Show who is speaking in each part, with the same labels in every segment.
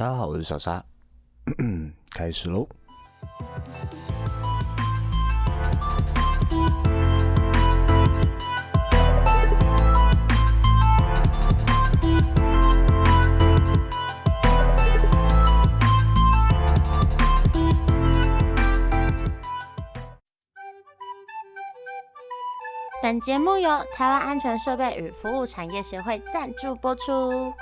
Speaker 1: 大家好，我是小沙，开始喽。
Speaker 2: 本节目由台湾安全设备与服务产业协会赞助播出。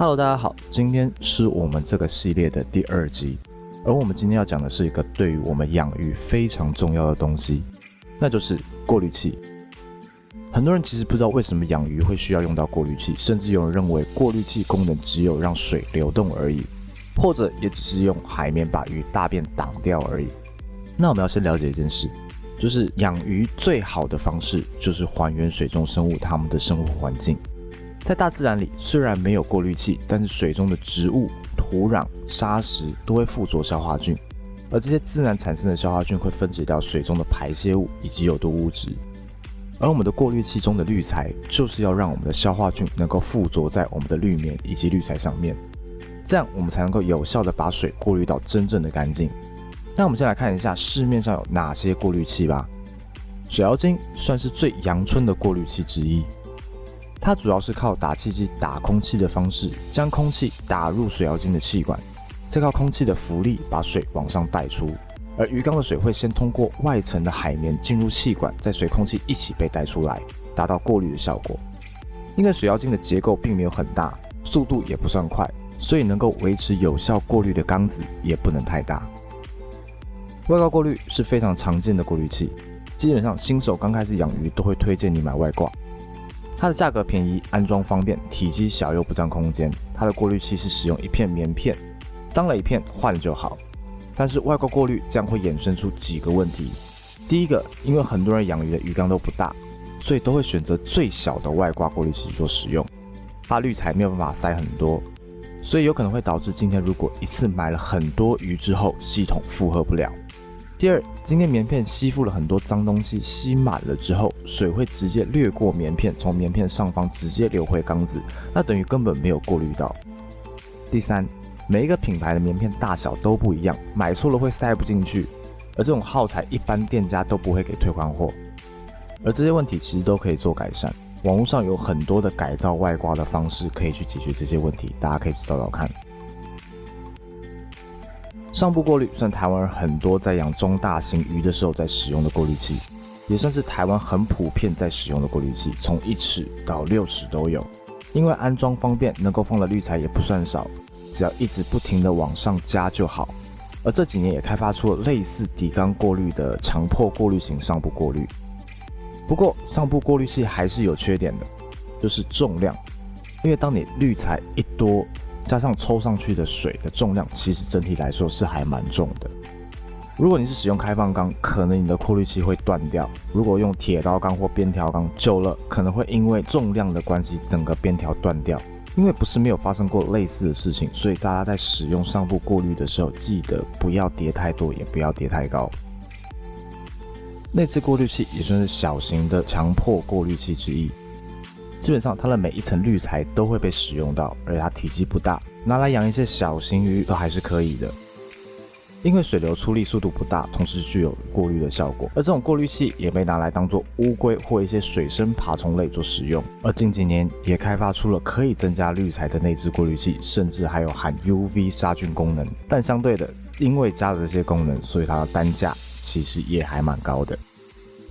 Speaker 1: Hello，大家好，今天是我们这个系列的第二集，而我们今天要讲的是一个对于我们养鱼非常重要的东西，那就是过滤器。很多人其实不知道为什么养鱼会需要用到过滤器，甚至有人认为过滤器功能只有让水流动而已，或者也只是用海绵把鱼大便挡掉而已。那我们要先了解一件事，就是养鱼最好的方式就是还原水中生物它们的生活环境。在大自然里，虽然没有过滤器，但是水中的植物、土壤、沙石都会附着消化菌，而这些自然产生的消化菌会分解掉水中的排泄物以及有毒物质。而我们的过滤器中的滤材，就是要让我们的消化菌能够附着在我们的滤棉以及滤材上面，这样我们才能够有效的把水过滤到真正的干净。那我们先来看一下市面上有哪些过滤器吧。水妖精算是最阳春的过滤器之一。它主要是靠打气机打空气的方式，将空气打入水妖精的气管，再靠空气的浮力把水往上带出。而鱼缸的水会先通过外层的海绵进入气管，再随空气一起被带出来，达到过滤的效果。因为水妖精的结构并没有很大，速度也不算快，所以能够维持有效过滤的缸子也不能太大。外挂过滤是非常常见的过滤器，基本上新手刚开始养鱼都会推荐你买外挂。它的价格便宜，安装方便，体积小又不占空间。它的过滤器是使用一片棉片，脏了一片换了就好。但是外挂过滤这样会衍生出几个问题。第一个，因为很多人养鱼的鱼缸都不大，所以都会选择最小的外挂过滤器做使用，怕滤材没有办法塞很多，所以有可能会导致今天如果一次买了很多鱼之后，系统负荷不了。第二，今天棉片吸附了很多脏东西，吸满了之后，水会直接掠过棉片，从棉片上方直接流回缸子，那等于根本没有过滤到。第三，每一个品牌的棉片大小都不一样，买错了会塞不进去，而这种耗材一般店家都不会给退换货。而这些问题其实都可以做改善，网络上有很多的改造外挂的方式可以去解决这些问题，大家可以去找找看。上部过滤算台湾人很多在养中大型鱼的时候在使用的过滤器，也算是台湾很普遍在使用的过滤器，从一尺到六尺都有。因为安装方便，能够放的滤材也不算少，只要一直不停的往上加就好。而这几年也开发出了类似底缸过滤的强迫过滤型上部过滤。不过上部过滤器还是有缺点的，就是重量，因为当你滤材一多。加上抽上去的水的重量，其实整体来说是还蛮重的。如果你是使用开放缸，可能你的过滤器会断掉；如果用铁刀缸或边条缸，久了可能会因为重量的关系，整个边条断掉。因为不是没有发生过类似的事情，所以大家在使用上部过滤的时候，记得不要叠太多，也不要叠太高。内置过滤器也算是小型的强迫过滤器之一。基本上它的每一层滤材都会被使用到，而且它体积不大，拿来养一些小型鱼都还是可以的。因为水流出力速度不大，同时具有过滤的效果，而这种过滤器也被拿来当做乌龟或一些水生爬虫类做使用。而近几年也开发出了可以增加滤材的内置过滤器，甚至还有含 UV 杀菌功能。但相对的，因为加了这些功能，所以它的单价其实也还蛮高的。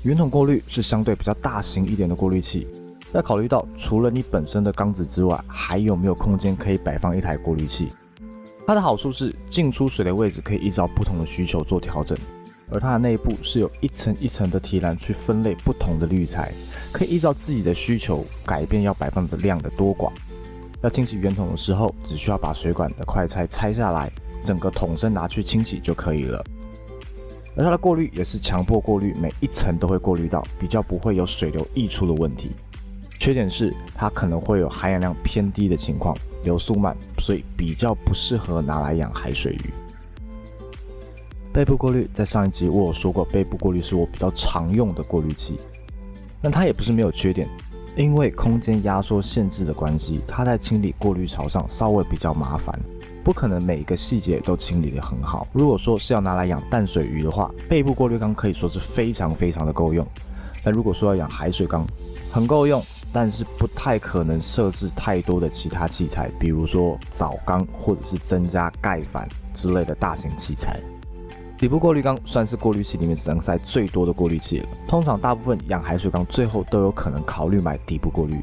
Speaker 1: 圆筒过滤是相对比较大型一点的过滤器。要考虑到，除了你本身的缸子之外，还有没有空间可以摆放一台过滤器？它的好处是进出水的位置可以依照不同的需求做调整，而它的内部是有一层一层的提篮去分类不同的滤材，可以依照自己的需求改变要摆放的量的多寡。要清洗圆筒的时候，只需要把水管的快拆拆下来，整个桶身拿去清洗就可以了。而它的过滤也是强迫过滤，每一层都会过滤到，比较不会有水流溢出的问题。缺点是它可能会有含氧量偏低的情况，流速慢，所以比较不适合拿来养海水鱼。背部过滤在上一集我有说过，背部过滤是我比较常用的过滤器。但它也不是没有缺点，因为空间压缩限制的关系，它在清理过滤槽上稍微比较麻烦，不可能每一个细节都清理得很好。如果说是要拿来养淡水鱼的话，背部过滤缸可以说是非常非常的够用。但如果说要养海水缸，很够用，但是不太可能设置太多的其他器材，比如说藻缸或者是增加盖板之类的大型器材。底部过滤缸算是过滤器里面能塞最多的过滤器了。通常大部分养海水缸最后都有可能考虑买底部过滤，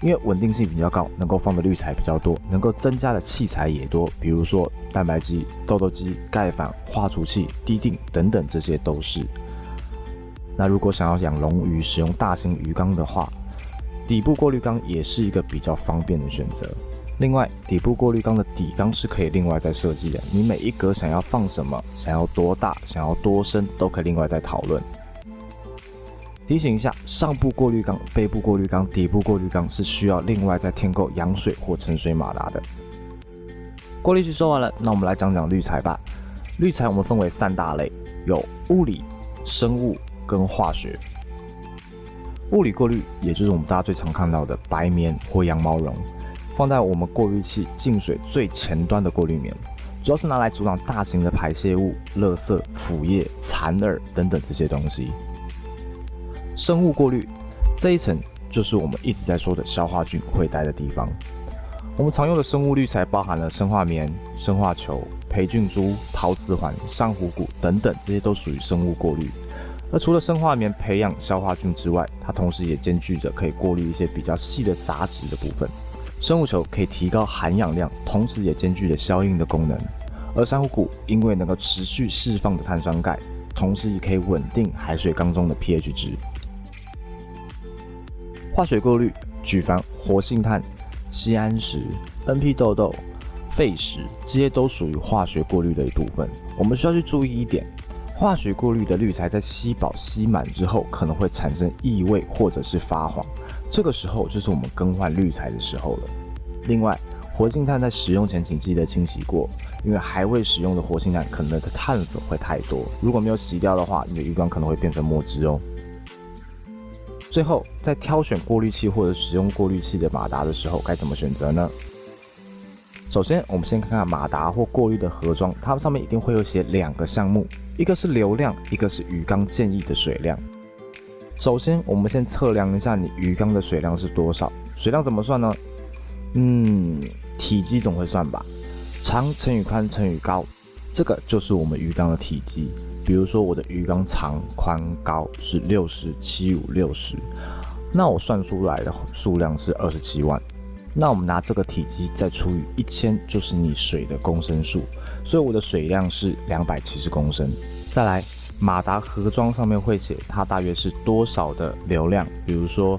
Speaker 1: 因为稳定性比较高，能够放的滤材比较多，能够增加的器材也多，比如说蛋白机、豆豆机、盖板、化除器、滴定等等，这些都是。那如果想要养龙鱼，使用大型鱼缸的话，底部过滤缸也是一个比较方便的选择。另外，底部过滤缸的底缸是可以另外再设计的。你每一格想要放什么，想要多大，想要多深，都可以另外再讨论。提醒一下，上部过滤缸、背部过滤缸、底部过滤缸是需要另外再添购羊水或沉水马达的。过滤器说完了，那我们来讲讲滤材吧。滤材我们分为三大类，有物理、生物跟化学。物理过滤，也就是我们大家最常看到的白棉或羊毛绒。放在我们过滤器进水最前端的过滤棉，主要是拿来阻挡大型的排泄物、垃圾、腐液、残饵等等这些东西。生物过滤这一层就是我们一直在说的消化菌会待的地方。我们常用的生物滤材包含了生化棉、生化球、培菌株、陶瓷环、珊瑚骨等等，这些都属于生物过滤。而除了生化棉培养消化菌之外，它同时也兼具着可以过滤一些比较细的杂质的部分。生物球可以提高含氧量，同时也兼具了消音的功能。而珊瑚骨因为能够持续释放的碳酸钙，同时也可以稳定海水缸中的 pH 值。化学过滤，举凡活性炭、酰胺石、NP 豆豆、沸石，这些都属于化学过滤的一部分。我们需要去注意一点，化学过滤的滤材在吸饱吸满之后，可能会产生异味或者是发黄。这个时候就是我们更换滤材的时候了。另外，活性炭在使用前请记得清洗过，因为还未使用的活性炭可能的碳粉会太多，如果没有洗掉的话，你的鱼缸可能会变成墨汁哦。最后，在挑选过滤器或者使用过滤器的马达的时候，该怎么选择呢？首先，我们先看看马达或过滤的盒装，它上面一定会有写两个项目，一个是流量，一个是鱼缸建议的水量。首先，我们先测量一下你鱼缸的水量是多少。水量怎么算呢？嗯，体积总会算吧。长乘以宽乘以高，这个就是我们鱼缸的体积。比如说我的鱼缸长、宽、高是六十七五六十，那我算出来的数量是二十七万。那我们拿这个体积再除以一千，就是你水的公升数。所以我的水量是两百七十公升。再来。马达盒装上面会写它大约是多少的流量，比如说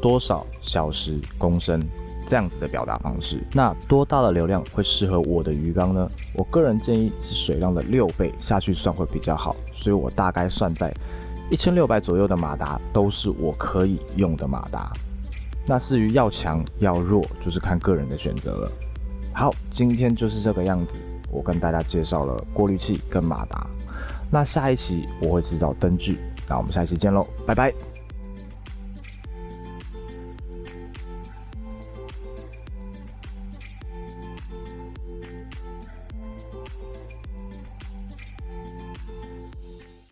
Speaker 1: 多少小时公升这样子的表达方式。那多大的流量会适合我的鱼缸呢？我个人建议是水量的六倍下去算会比较好，所以我大概算在一千六百左右的马达都是我可以用的马达。那至于要强要弱，就是看个人的选择了。好，今天就是这个样子，我跟大家介绍了过滤器跟马达。那下一期我会制造灯具，那我们下一期见喽，拜拜。